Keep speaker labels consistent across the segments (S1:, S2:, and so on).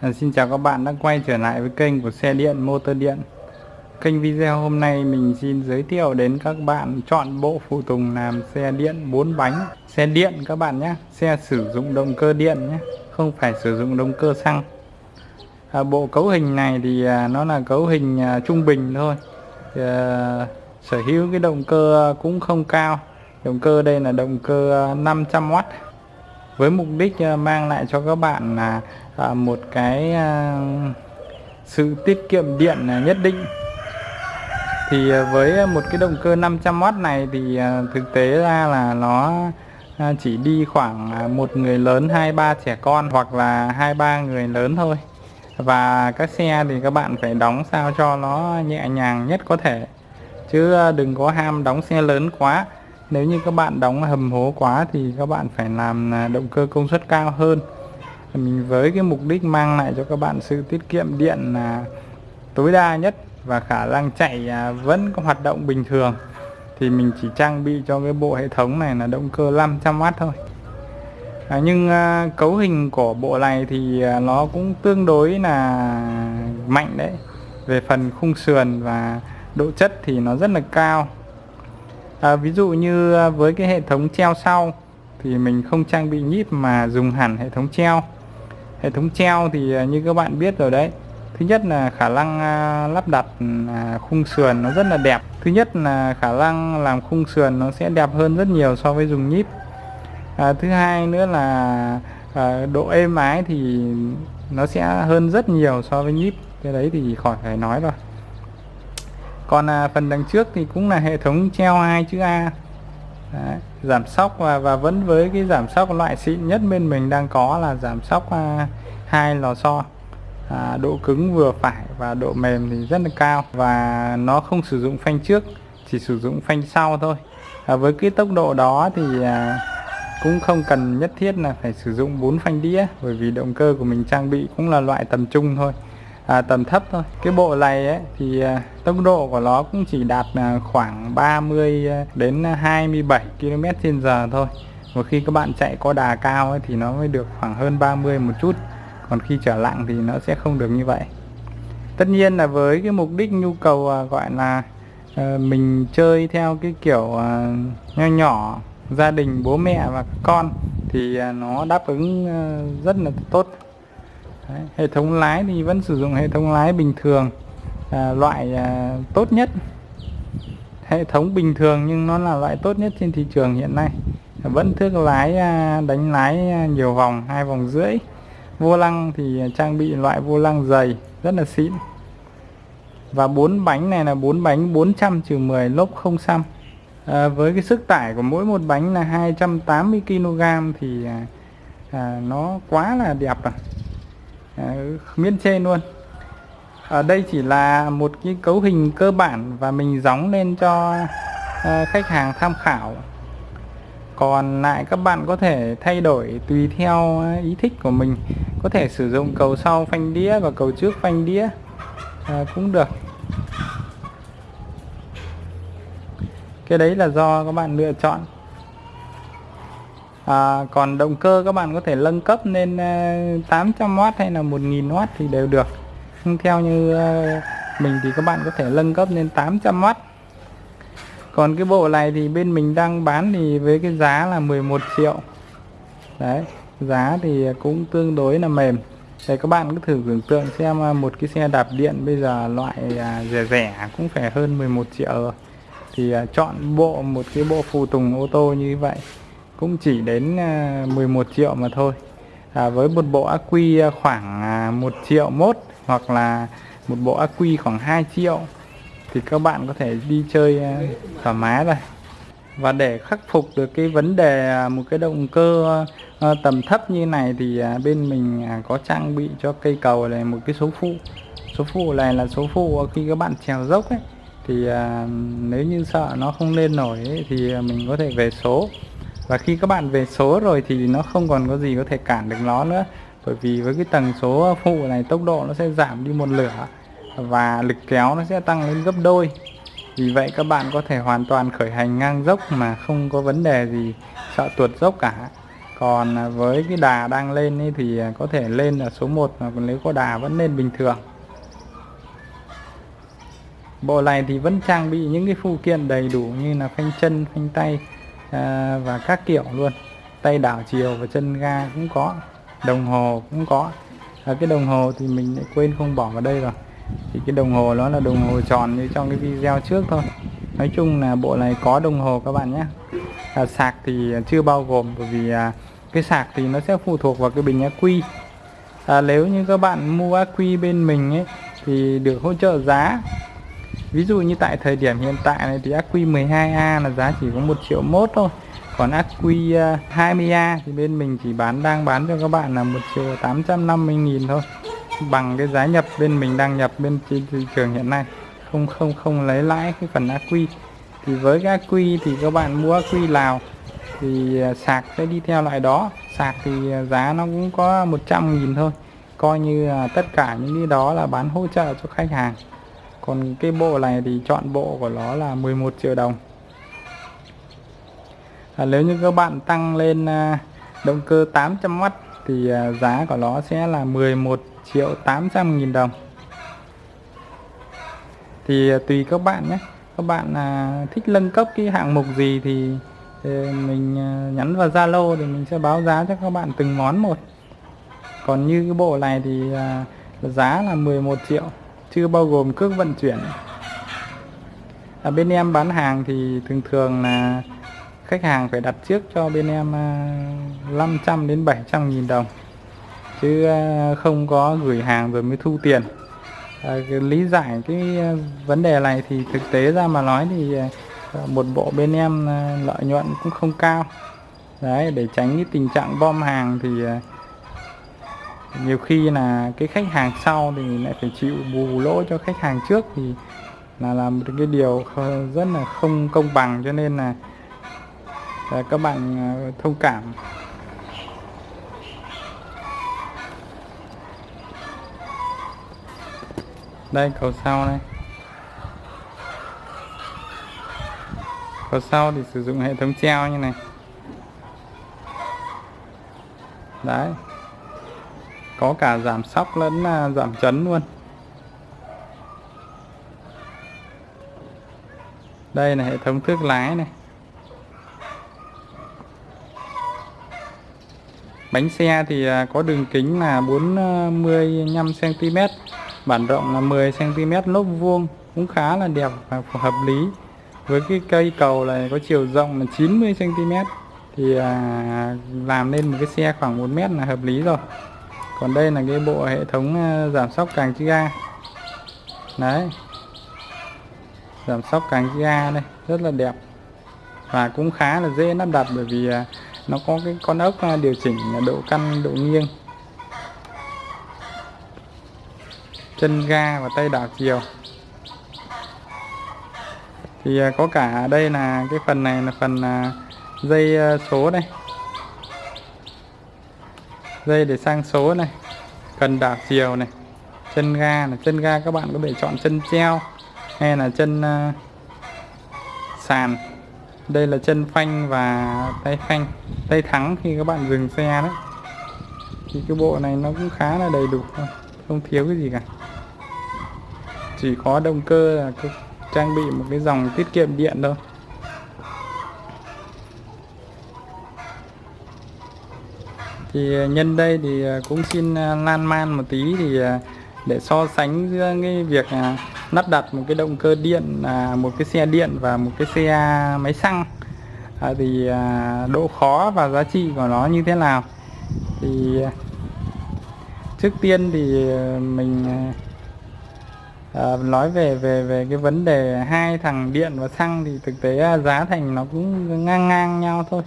S1: À, xin chào các bạn đã quay trở lại với kênh của xe điện motor điện. Kênh video hôm nay mình xin giới thiệu đến các bạn chọn bộ phụ tùng làm xe điện 4 bánh. Xe điện các bạn nhé Xe sử dụng động cơ điện nhé Không phải sử dụng động cơ xăng. À, Bộ cấu hình này thì à, nó là cấu hình à, trung bình thôi. À, Sở hữu cái động cơ cũng không cao. Động cơ đây là động cơ à, 500W với mục đích à, mang lại cho các bạn là và một cái à, sự tiết kiệm điện à, nhất định. Thì à, với một cái động cơ 500W này thì thực tế ra là nó chỉ đi khoảng một người lớn, hai, ba trẻ con hoặc là hai, ba người lớn thôi. Và các xe thì các bạn phải đóng sao cho nó nhẹ nhàng nhất có thể. Chứ đừng có ham đóng xe lớn quá. Nếu như các bạn đóng hầm hố quá thì các bạn phải làm động cơ công suất cao hơn mình với cái mục đích mang lại cho các bạn sự tiết kiệm điện là tối đa nhất và khả năng chạy à, vẫn có hoạt động bình thường. Thì mình chỉ trang bị cho cái bộ hệ thống này là động cơ 500W thôi. À, nhưng à, cấu hình của bộ này thì à, nó cũng tương đối là mạnh đấy. Về phần khung sườn và độ chất thì nó rất là cao. À, ví dụ như à, với cái hệ thống treo sau thì mình không trang bị nhíp mà dùng hẳn hệ thống treo hệ thống treo thì à, như các bạn biết rồi đấy. Thứ nhất là khả năng à, lắp đặt à, khung sườn nó rất là đẹp. Thứ nhất là khả năng làm khung sườn nó sẽ đẹp hơn rất nhiều so với dùng nhíp. À, thứ hai nữa là à, độ êm ái thì nó sẽ hơn rất nhiều so với nhíp. Cái đấy thì khỏi phải nói rồi. Còn à, phần đằng trước thì cũng là hệ thống treo hai chữ A. Đấy, giảm sóc và, và vẫn với cái giảm sóc loại xịn nhất bên mình đang có là giảm sóc à, hai lò xo. À, độ cứng vừa phải và độ mềm thì rất là cao và nó không sử dụng phanh trước chỉ sử dụng phanh sau thôi. À, với cái tốc độ đó thì à, cũng không cần nhất thiết là phải sử dụng bốn phanh đĩa bởi vì động cơ của mình trang bị cũng là loại tầm trung thôi à, tầm thấp thôi. Cái bộ này ấy, thì à, tốc độ của nó cũng chỉ đạt à, khoảng 30 à, đến 27 km trên giờ thôi. Một khi các bạn chạy có đà cao ấy, thì nó mới được khoảng hơn 30 một chút. Còn khi trở lặng thì nó sẽ không được như vậy. Tất nhiên là với cái mục đích nhu cầu à, gọi là à, mình chơi theo cái kiểu à, nho nhỏ gia đình bố mẹ và con thì à, nó đáp ứng à, rất là tốt. Đấy, hệ thống lái thì vẫn sử dụng hệ thống lái bình thường à, loại à, tốt nhất. Hệ thống bình thường nhưng nó là loại tốt nhất trên thị trường hiện nay. Vẫn thước lái à, đánh lái à, nhiều vòng hai vòng rưỡi. Vô lăng thì trang bị loại vô lăng dày rất là xịn. Và bốn bánh này là bốn bánh 400 trừ 10 lốp không xăm. À, với cái sức tải của mỗi một bánh là 280 kg thì à, à, nó quá là đẹp rồi. Ờ, miễn trên luôn. Ở đây chỉ là một cái cấu hình cơ bản và mình gióng lên cho ờ, khách hàng tham khảo. Còn lại các bạn có thể thay đổi tùy theo ờ, ý thích của mình. Có thể sử dụng cầu sau phanh đĩa và cầu trước phanh đĩa à, cũng được. Cái đấy là do các bạn lựa chọn à, còn động cơ các bạn có thể nâng cấp lên à, 800W hay là 1000W thì đều được. Nhưng theo như à, mình thì các bạn có thể nâng cấp lên 800W còn cái bộ này thì bên mình đang bán thì với cái giá là 11 triệu. Đấy giá thì cũng tương đối là mềm. Để các bạn cứ thử tưởng tượng xem à, một cái xe đạp điện bây giờ loại rẻ rẻ cũng phải hơn 11 triệu rồi. Thì chọn bộ một cái bộ phụ tùng ô tô như vậy cũng chỉ đến à, 11 triệu mà thôi. À, với một bộ ắc quy à, khoảng à, 1 triệu mốt hoặc là một bộ ắc quy khoảng 2 triệu thì các bạn có thể đi chơi thoải mái rồi. Và để khắc phục được cái vấn đề một cái động cơ tầm thấp như này thì bên mình có trang bị cho cây cầu này một cái số phụ. Số phụ này là số phụ khi các bạn trèo dốc ấy thì nếu như sợ nó không lên nổi ấy, thì mình có thể về số và khi các bạn về số rồi thì nó không còn có gì có thể cản được nó nữa. Bởi vì với cái tầng số phụ này, tốc độ nó sẽ giảm đi một lửa và lực kéo nó sẽ tăng lên gấp đôi. Vì vậy các bạn có thể hoàn toàn khởi hành ngang dốc mà không có vấn đề gì sợ tuột dốc cả. Còn với cái đà đang lên ấy thì có thể lên ở số 1 mà còn nếu có đà vẫn lên bình thường. Bộ này thì vẫn trang bị những cái phụ kiện đầy đủ như là phanh chân, phanh tay à, và các kiểu luôn. Tay đảo chiều và chân ga cũng có đồng hồ cũng có. À, cái đồng hồ thì mình lại quên không bỏ vào đây rồi. Thì cái đồng hồ nó là đồng hồ tròn như trong cái video trước thôi. Nói chung là bộ này có đồng hồ các bạn nhé. À, sạc thì chưa bao gồm bởi vì à, cái sạc thì nó sẽ phụ thuộc vào cái bình ác quy à, nếu như các bạn mua ác quy bên mình ấy thì được hỗ trợ giá ví dụ như tại thời điểm hiện tại này thì ác quy 12A là giá chỉ có 1 triệu mốt thôi. Còn ác quy à, 20A thì bên mình chỉ bán, đang bán cho các bạn là 1 triệu 850 nghìn thôi. Bằng cái giá nhập bên mình đang nhập bên trên thị trường hiện nay. Không không không lấy lãi cái phần ác quy. Thì với cái ác quy thì các bạn mua ác quy Lào thì à, sạc sẽ đi theo loại đó. Sạc thì à, giá nó cũng có 100 nghìn thôi. Coi như tất cả những cái đó là bán hỗ trợ cho khách hàng còn cái bộ này thì chọn bộ của nó là 11 triệu đồng. À, nếu như các bạn tăng lên à, động cơ 800W thì à, giá của nó sẽ là 11 triệu 800 nghìn đồng. Thì à, tùy các bạn nhé. Các bạn à, thích nâng cấp cái hạng mục gì thì, thì mình à, nhắn vào Zalo thì mình sẽ báo giá cho các bạn từng món một. Còn như cái bộ này thì à, giá là 11 triệu chưa bao gồm cước vận chuyển. Ở bên em bán hàng thì thường thường là khách hàng phải đặt trước cho bên em à, 500 đến 700 nghìn đồng. Chứ à, không có gửi hàng rồi mới thu tiền. À, lý giải cái à, vấn đề này thì thực tế ra mà nói thì một bộ bên em lợi nhuận cũng không cao. Đấy để tránh cái tình trạng bom hàng thì nhiều khi là cái khách hàng sau thì lại phải chịu bù lỗ cho khách hàng trước thì là làm một cái điều rất là không công bằng cho nên là, là các bạn à, thông cảm. Đây cầu sau đây. Cầu sau thì sử dụng hệ thống treo như này. Đấy có cả giảm sóc lẫn à, giảm chấn luôn. Đây là hệ thống thước lái này. Bánh xe thì à, có đường kính là 45 cm bản rộng là 10 cm lốp vuông cũng khá là đẹp và hợp lý. Với cái cây cầu này có chiều rộng là 90 cm thì à, làm nên một cái xe khoảng 1 mét là hợp lý rồi còn đây là cái bộ hệ thống ờ, giảm sóc càng chữ ga. Đấy. Giảm sóc càng chữ ga đây, rất là đẹp. Và cũng khá là dễ lắp đặt bởi vì ờ, nó có cái con ốc ờ, điều chỉnh độ căn, độ nghiêng. Chân ga và tay đảo chiều. Thì có cả đây là cái phần này là phần dây số đây dây để sang số này cần đảo chiều này chân ga này. Chân ga các bạn có thể chọn chân treo hay là chân uh, sàn. Đây là chân phanh và tay phanh tay thắng khi các bạn dừng xe đấy. Thì cái bộ này nó cũng khá là đầy đủ thôi không thiếu cái gì cả. Chỉ có động cơ là trang bị một cái dòng tiết kiệm điện thôi. Thì ờ, nhân đây thì ờ, cũng xin ờ, lan man một tí thì để so sánh giữa cái việc lắp đặt một cái động cơ điện à, một cái xe điện và một cái xe máy xăng. À, thì à, độ khó và giá trị của nó như thế nào? Thì trước tiên thì mình nói về về về cái vấn đề hai thằng điện và xăng thì thực tế giá thành nó cũng ngang ngang nhau thôi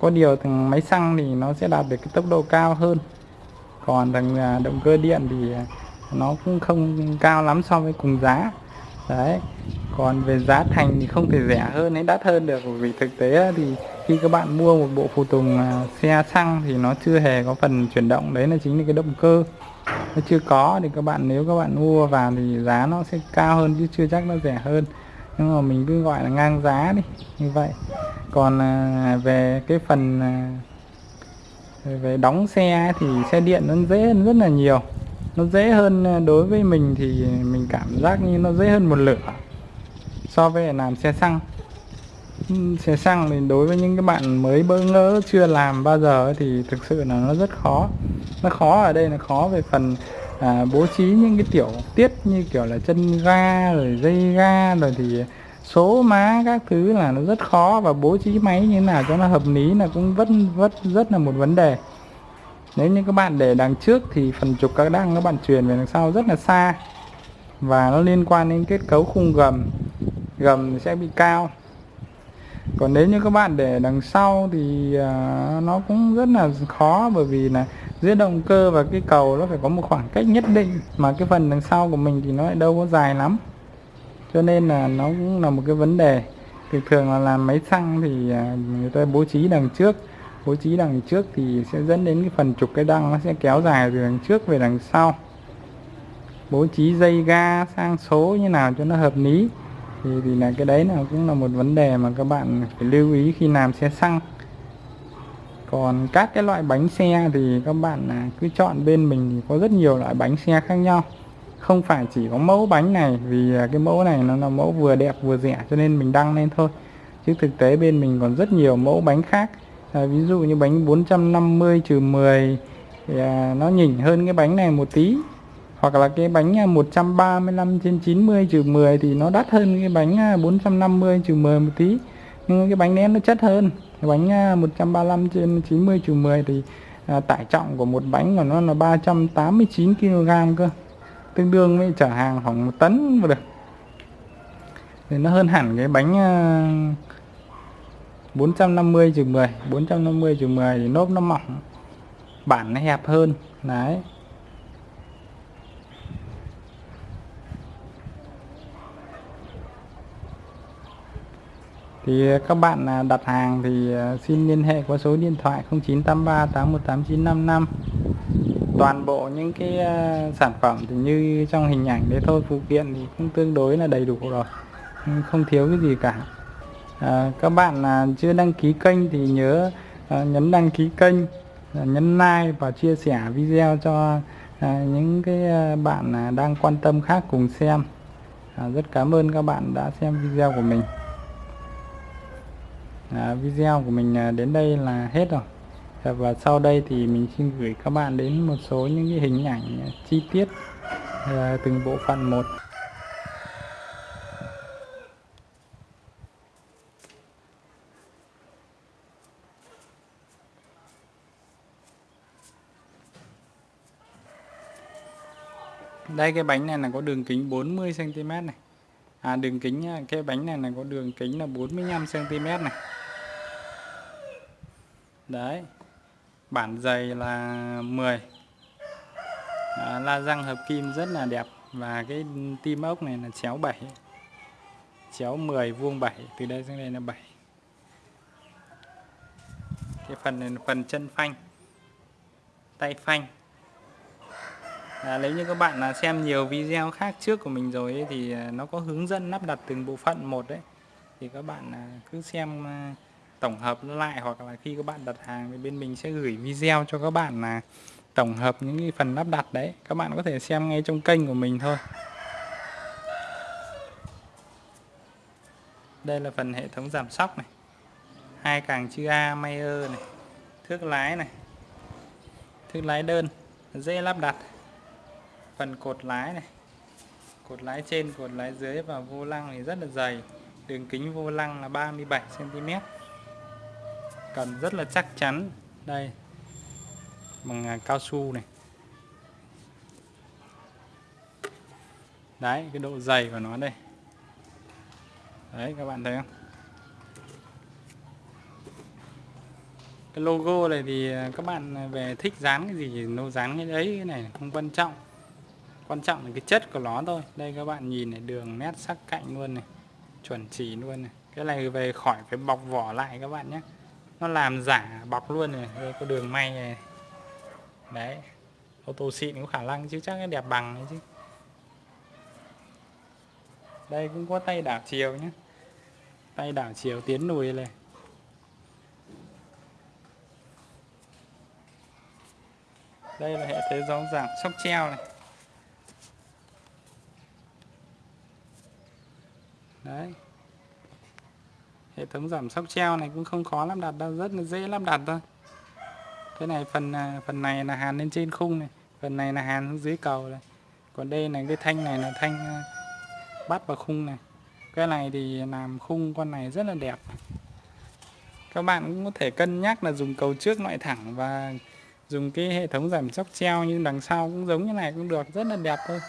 S1: có điều thằng máy xăng thì nó sẽ đạt được cái tốc độ cao hơn. Còn thằng động cơ điện thì nó cũng không cao lắm so với cùng giá. Đấy. Còn về giá thành thì không thể rẻ hơn hay đắt hơn được. Vì thực tế thì khi các bạn mua một bộ phụ tùng à, xe xăng thì nó chưa hề có phần chuyển động. Đấy là chính là cái động cơ. Nó chưa có thì các bạn, nếu các bạn mua vào thì giá nó sẽ cao hơn chứ chưa chắc nó rẻ hơn nhưng mà mình cứ gọi là ngang giá đi, như vậy. Còn à, về cái phần à, về đóng xe thì xe điện nó dễ hơn rất là nhiều. Nó dễ hơn à, đối với mình thì mình cảm giác như nó dễ hơn một lửa so với làm xe xăng. Xe xăng thì đối với những cái bạn mới bỡ ngỡ chưa làm bao giờ thì thực sự là nó rất khó. Nó khó ở đây là khó về phần à, bố trí những cái tiểu tiết như kiểu là chân ga rồi dây ga rồi thì số má các thứ là nó rất khó và bố trí máy như thế nào cho nó hợp lý là cũng rất rất rất là một vấn đề. Nếu như các bạn để đằng trước thì phần trục các đăng các bạn truyền về đằng sau rất là xa và nó liên quan đến kết cấu khung gầm. Gầm sẽ bị cao. Còn nếu như các bạn để đằng sau thì uh, nó cũng rất là khó bởi vì là giữa động cơ và cái cầu nó phải có một khoảng cách nhất định mà cái phần đằng sau của mình thì nó lại đâu có dài lắm. Cho nên là nó cũng là một cái vấn đề. Thường thường là làm máy xăng thì à, người ta bố trí đằng trước bố trí đằng trước thì sẽ dẫn đến cái phần trục cái đăng nó sẽ kéo dài từ đằng trước về đằng sau. Bố trí dây ga sang số như nào cho nó hợp lý. Thì, thì là cái đấy là cũng là một vấn đề mà các bạn phải lưu ý khi làm xe xăng còn các cái loại bánh xe thì các bạn à, cứ chọn bên mình thì có rất nhiều loại bánh xe khác nhau. Không phải chỉ có mẫu bánh này vì à, cái mẫu này nó là mẫu vừa đẹp vừa rẻ cho nên mình đăng lên thôi. Chứ thực tế bên mình còn rất nhiều mẫu bánh khác. À, ví dụ như bánh 450 trừ 10 thì à, nó nhỉnh hơn cái bánh này một tí. Hoặc là cái bánh à, 135 trên 90 trừ 10 thì nó đắt hơn cái bánh 450 trừ 10 một tí. Nhưng cái bánh nén nó chất hơn cái bánh à, 135 trên 90 trừ 10 thì à, tải trọng của một bánh của nó là 389 kg cơ. Tương đương với chở hàng khoảng một tấn mà được. Thì nó hơn hẳn cái bánh à, 450 trừ 10 450 trừ 10 thì nốt nó mỏng bản nó hẹp hơn. Đấy. Thì ờ, các bạn à, đặt hàng thì ờ, xin liên hệ qua số điện thoại 0983 818955 toàn bộ những cái ờ, sản phẩm thì như trong hình ảnh đấy thôi phụ kiện thì cũng tương đối là đầy đủ rồi không thiếu cái gì cả. À, các bạn à, chưa đăng ký kênh thì nhớ nhấn đăng ký kênh nhấn like và chia sẻ video cho những cái bạn à, đang quan tâm khác cùng xem. À, rất cảm ơn các bạn đã xem video của mình à, video của mình à, đến đây là hết rồi. Dạ, và sau đây thì mình xin gửi các bạn đến một số những cái hình ảnh à, chi tiết à, từng bộ phận một. Đây cái bánh này là có đường kính 40 cm này. À đường kính à, cái bánh này là có đường kính là 45 cm này đấy bản dày là 10 à, la răng hợp kim rất là đẹp và cái tim ốc này là chéo 7 chéo 10 vuông 7 từ đây sang đây là 7 cái phần này là phần chân phanh tay phanh. À, nếu như các bạn là xem nhiều video khác trước của mình rồi ấy, thì à, nó có hướng dẫn lắp đặt từng bộ phận một đấy. Thì các bạn à, cứ xem à, tổng hợp lại hoặc là khi các bạn đặt hàng thì bên mình sẽ gửi video cho các bạn là tổng hợp những cái phần lắp đặt đấy. Các bạn có thể xem ngay trong kênh của mình thôi. Đây là phần hệ thống giảm sóc này. Hai càng chữ A, Mayer này. Thước lái này. Thước lái đơn, dễ lắp đặt. Phần cột lái này. Cột lái trên, cột lái dưới và vô lăng thì rất là dày. Đường kính vô lăng là 37 cm cần rất là chắc chắn. Đây, bằng à, cao su này. Đấy, cái độ dày của nó đây. Đấy, các bạn thấy không? Cái logo này thì à, các bạn à, về thích dán cái gì thì nó dán cái đấy, cái này không quan trọng. Quan trọng là cái chất của nó thôi. Đây, các bạn nhìn này, đường nét sắc cạnh luôn này, chuẩn chỉ luôn này. Cái này về khỏi phải bọc vỏ lại các bạn nhé nó làm giả bọc luôn này, đây, có đường may này. Đấy, ô tô xịn có khả năng chứ, chắc nó đẹp bằng đấy chứ. Đây, cũng có tay đảo chiều nhé tay đảo chiều tiến lùi này. Đây là hệ thế gió giảm sóc treo này. Đấy hệ thống giảm sóc treo này cũng không khó lắp đặt đâu, rất là dễ lắp đặt thôi. Cái này phần à, phần này là hàn lên trên khung này, phần này là hàn xuống dưới cầu này. Còn đây là cái thanh này là thanh à, bắt vào khung này. Cái này thì làm khung con này rất là đẹp. Các bạn cũng có thể cân nhắc là dùng cầu trước loại thẳng và dùng cái hệ thống giảm sóc treo như đằng sau cũng giống như này cũng được, rất là đẹp thôi.